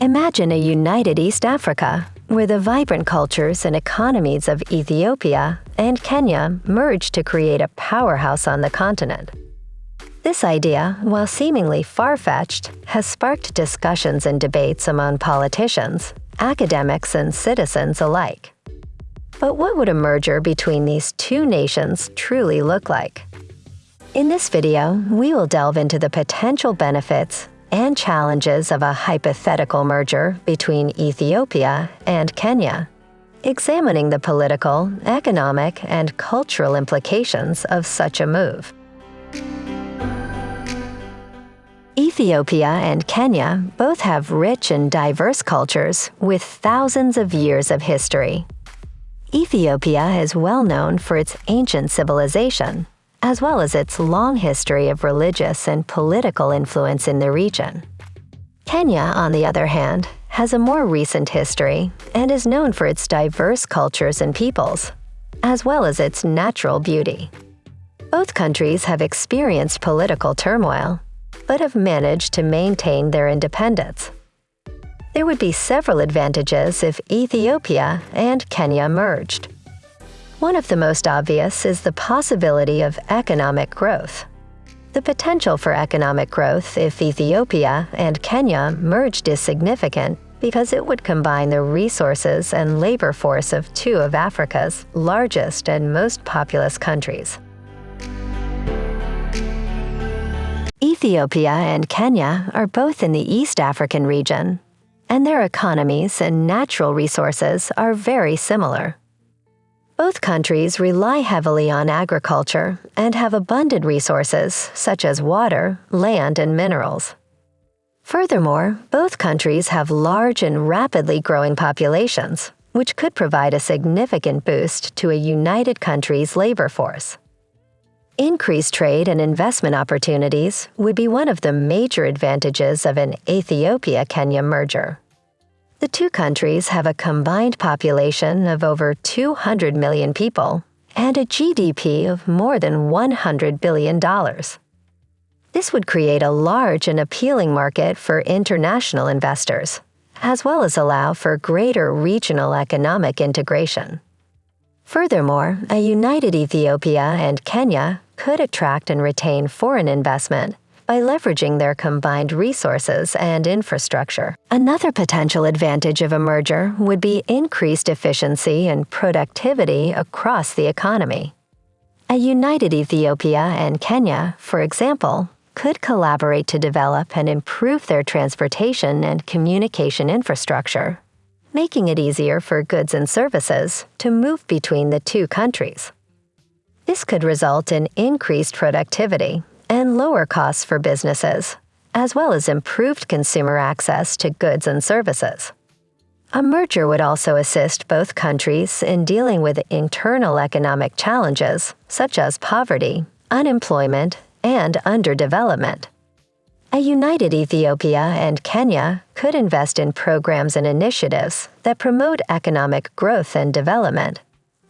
Imagine a united East Africa, where the vibrant cultures and economies of Ethiopia and Kenya merge to create a powerhouse on the continent. This idea, while seemingly far fetched, has sparked discussions and debates among politicians, academics, and citizens alike. But what would a merger between these two nations truly look like? In this video, we will delve into the potential benefits and challenges of a hypothetical merger between Ethiopia and Kenya, examining the political, economic, and cultural implications of such a move. Ethiopia and Kenya both have rich and diverse cultures with thousands of years of history. Ethiopia is well known for its ancient civilization, as well as its long history of religious and political influence in the region. Kenya, on the other hand, has a more recent history and is known for its diverse cultures and peoples, as well as its natural beauty. Both countries have experienced political turmoil, but have managed to maintain their independence. There would be several advantages if Ethiopia and Kenya merged. One of the most obvious is the possibility of economic growth. The potential for economic growth if Ethiopia and Kenya merged is significant because it would combine the resources and labor force of two of Africa's largest and most populous countries. Ethiopia and Kenya are both in the East African region, and their economies and natural resources are very similar. Both countries rely heavily on agriculture and have abundant resources such as water, land, and minerals. Furthermore, both countries have large and rapidly growing populations, which could provide a significant boost to a united country's labor force. Increased trade and investment opportunities would be one of the major advantages of an Ethiopia Kenya merger. The two countries have a combined population of over 200 million people and a GDP of more than $100 billion. This would create a large and appealing market for international investors, as well as allow for greater regional economic integration. Furthermore, a united Ethiopia and Kenya could attract and retain foreign investment by leveraging their combined resources and infrastructure. Another potential advantage of a merger would be increased efficiency and productivity across the economy. A united Ethiopia and Kenya, for example, could collaborate to develop and improve their transportation and communication infrastructure, making it easier for goods and services to move between the two countries. This could result in increased productivity and lower costs for businesses, as well as improved consumer access to goods and services. A merger would also assist both countries in dealing with internal economic challenges such as poverty, unemployment, and underdevelopment. A united Ethiopia and Kenya could invest in programs and initiatives that promote economic growth and development,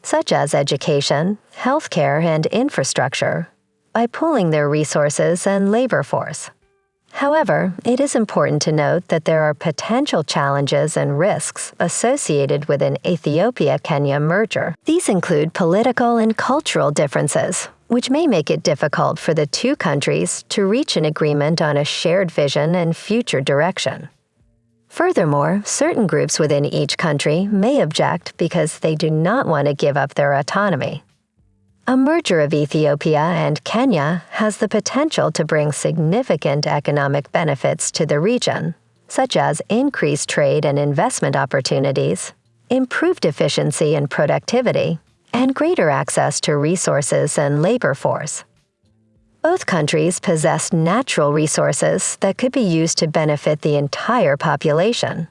such as education, healthcare, and infrastructure, by pooling their resources and labor force. However, it is important to note that there are potential challenges and risks associated with an Ethiopia-Kenya merger. These include political and cultural differences, which may make it difficult for the two countries to reach an agreement on a shared vision and future direction. Furthermore, certain groups within each country may object because they do not want to give up their autonomy. A merger of Ethiopia and Kenya has the potential to bring significant economic benefits to the region, such as increased trade and investment opportunities, improved efficiency and productivity, and greater access to resources and labor force. Both countries possess natural resources that could be used to benefit the entire population.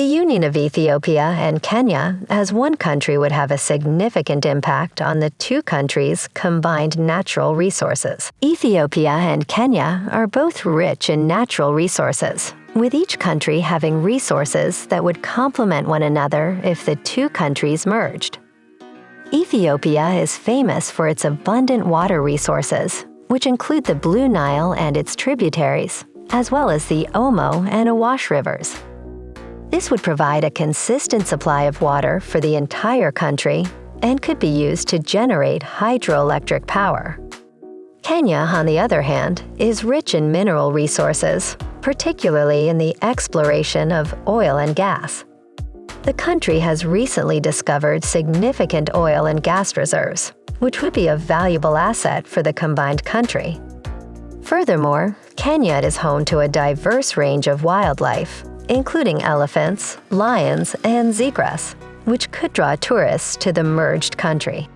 The union of Ethiopia and Kenya as one country would have a significant impact on the two countries' combined natural resources. Ethiopia and Kenya are both rich in natural resources, with each country having resources that would complement one another if the two countries merged. Ethiopia is famous for its abundant water resources, which include the Blue Nile and its tributaries, as well as the Omo and Awash rivers. This would provide a consistent supply of water for the entire country and could be used to generate hydroelectric power. Kenya, on the other hand, is rich in mineral resources, particularly in the exploration of oil and gas. The country has recently discovered significant oil and gas reserves, which would be a valuable asset for the combined country. Furthermore, Kenya is home to a diverse range of wildlife, including elephants, lions, and zebras, which could draw tourists to the merged country.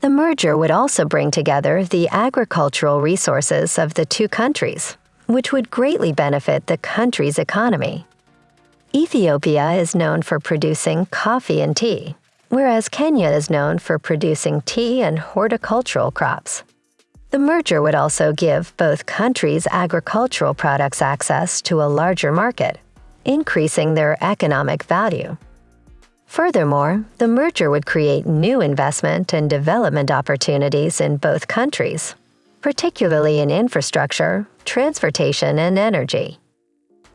The merger would also bring together the agricultural resources of the two countries, which would greatly benefit the country's economy. Ethiopia is known for producing coffee and tea, whereas Kenya is known for producing tea and horticultural crops. The merger would also give both countries' agricultural products access to a larger market, increasing their economic value. Furthermore, the merger would create new investment and development opportunities in both countries, particularly in infrastructure, transportation, and energy.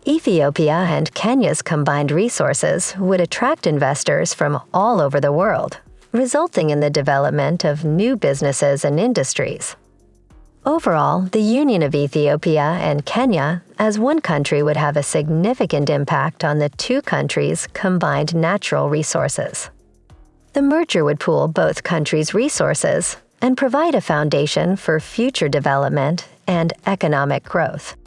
Ethiopia and Kenya's combined resources would attract investors from all over the world, resulting in the development of new businesses and industries. Overall, the union of Ethiopia and Kenya as one country would have a significant impact on the two countries' combined natural resources. The merger would pool both countries' resources and provide a foundation for future development and economic growth.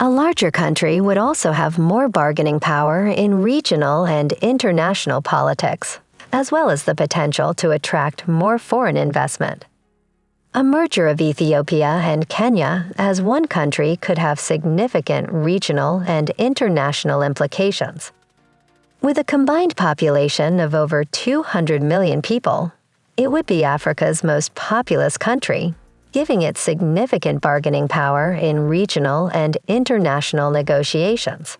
A larger country would also have more bargaining power in regional and international politics as well as the potential to attract more foreign investment. A merger of Ethiopia and Kenya as one country could have significant regional and international implications. With a combined population of over 200 million people, it would be Africa's most populous country, giving it significant bargaining power in regional and international negotiations.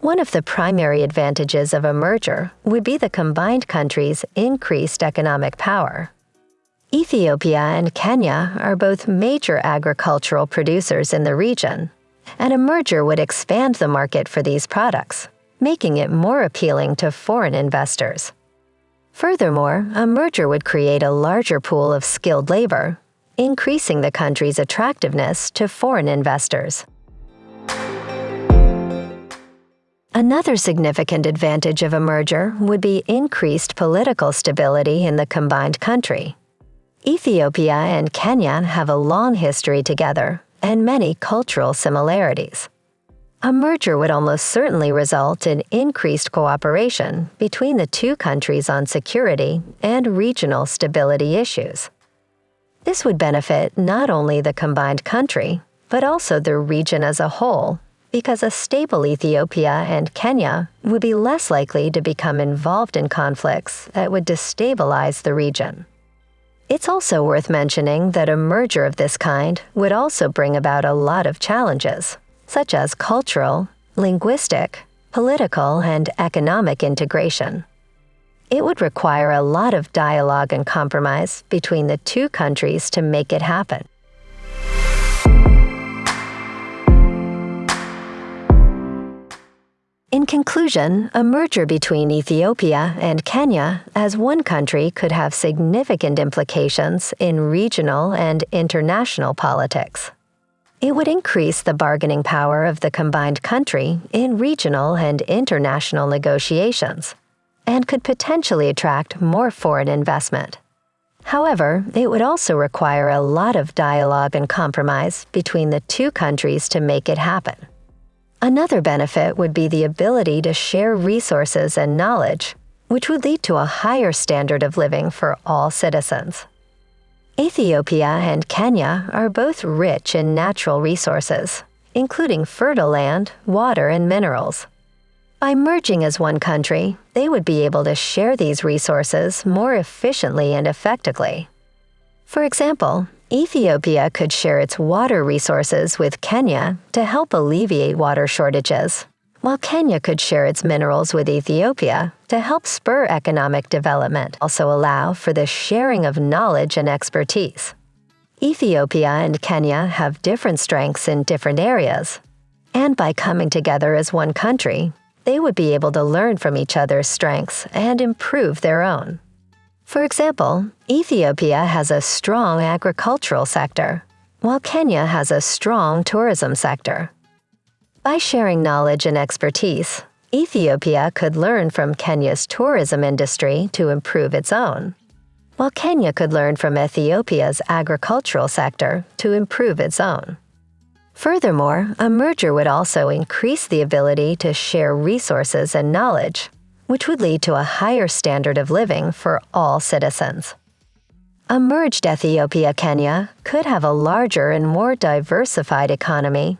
One of the primary advantages of a merger would be the combined countries' increased economic power. Ethiopia and Kenya are both major agricultural producers in the region, and a merger would expand the market for these products, making it more appealing to foreign investors. Furthermore, a merger would create a larger pool of skilled labor, increasing the country's attractiveness to foreign investors. Another significant advantage of a merger would be increased political stability in the combined country. Ethiopia and Kenya have a long history together and many cultural similarities. A merger would almost certainly result in increased cooperation between the two countries on security and regional stability issues. This would benefit not only the combined country, but also the region as a whole because a stable Ethiopia and Kenya would be less likely to become involved in conflicts that would destabilize the region. It's also worth mentioning that a merger of this kind would also bring about a lot of challenges, such as cultural, linguistic, political, and economic integration. It would require a lot of dialogue and compromise between the two countries to make it happen. Conclusion, a merger between Ethiopia and Kenya as one country could have significant implications in regional and international politics. It would increase the bargaining power of the combined country in regional and international negotiations, and could potentially attract more foreign investment. However, it would also require a lot of dialogue and compromise between the two countries to make it happen. Another benefit would be the ability to share resources and knowledge, which would lead to a higher standard of living for all citizens. Ethiopia and Kenya are both rich in natural resources, including fertile land, water, and minerals. By merging as one country, they would be able to share these resources more efficiently and effectively. For example, Ethiopia could share its water resources with Kenya to help alleviate water shortages, while Kenya could share its minerals with Ethiopia to help spur economic development, also allow for the sharing of knowledge and expertise. Ethiopia and Kenya have different strengths in different areas. And by coming together as one country, they would be able to learn from each other's strengths and improve their own. For example, Ethiopia has a strong agricultural sector, while Kenya has a strong tourism sector. By sharing knowledge and expertise, Ethiopia could learn from Kenya's tourism industry to improve its own, while Kenya could learn from Ethiopia's agricultural sector to improve its own. Furthermore, a merger would also increase the ability to share resources and knowledge, which would lead to a higher standard of living for all citizens. A merged Ethiopia-Kenya could have a larger and more diversified economy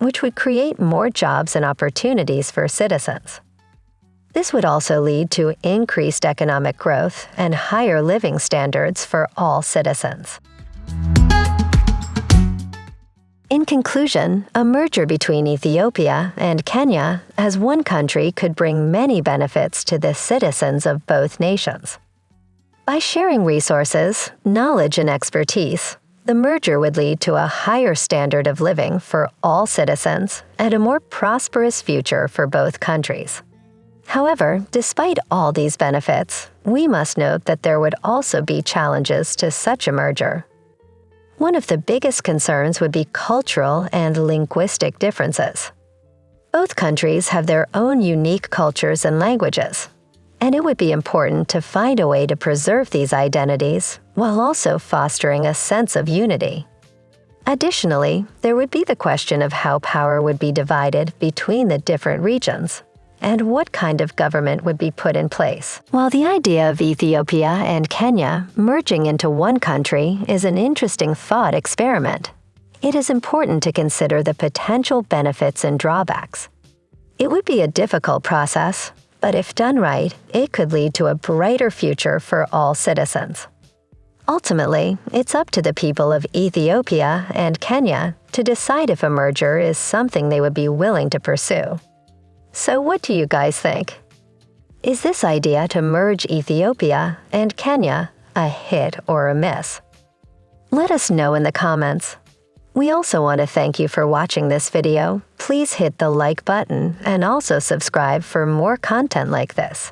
which would create more jobs and opportunities for citizens. This would also lead to increased economic growth and higher living standards for all citizens. In conclusion, a merger between Ethiopia and Kenya as one country could bring many benefits to the citizens of both nations. By sharing resources, knowledge, and expertise, the merger would lead to a higher standard of living for all citizens and a more prosperous future for both countries. However, despite all these benefits, we must note that there would also be challenges to such a merger. One of the biggest concerns would be cultural and linguistic differences. Both countries have their own unique cultures and languages, and it would be important to find a way to preserve these identities while also fostering a sense of unity. Additionally, there would be the question of how power would be divided between the different regions and what kind of government would be put in place. While the idea of Ethiopia and Kenya merging into one country is an interesting thought experiment, it is important to consider the potential benefits and drawbacks. It would be a difficult process, but if done right, it could lead to a brighter future for all citizens. Ultimately, it's up to the people of Ethiopia and Kenya to decide if a merger is something they would be willing to pursue. So, what do you guys think? Is this idea to merge Ethiopia and Kenya a hit or a miss? Let us know in the comments. We also want to thank you for watching this video. Please hit the like button and also subscribe for more content like this.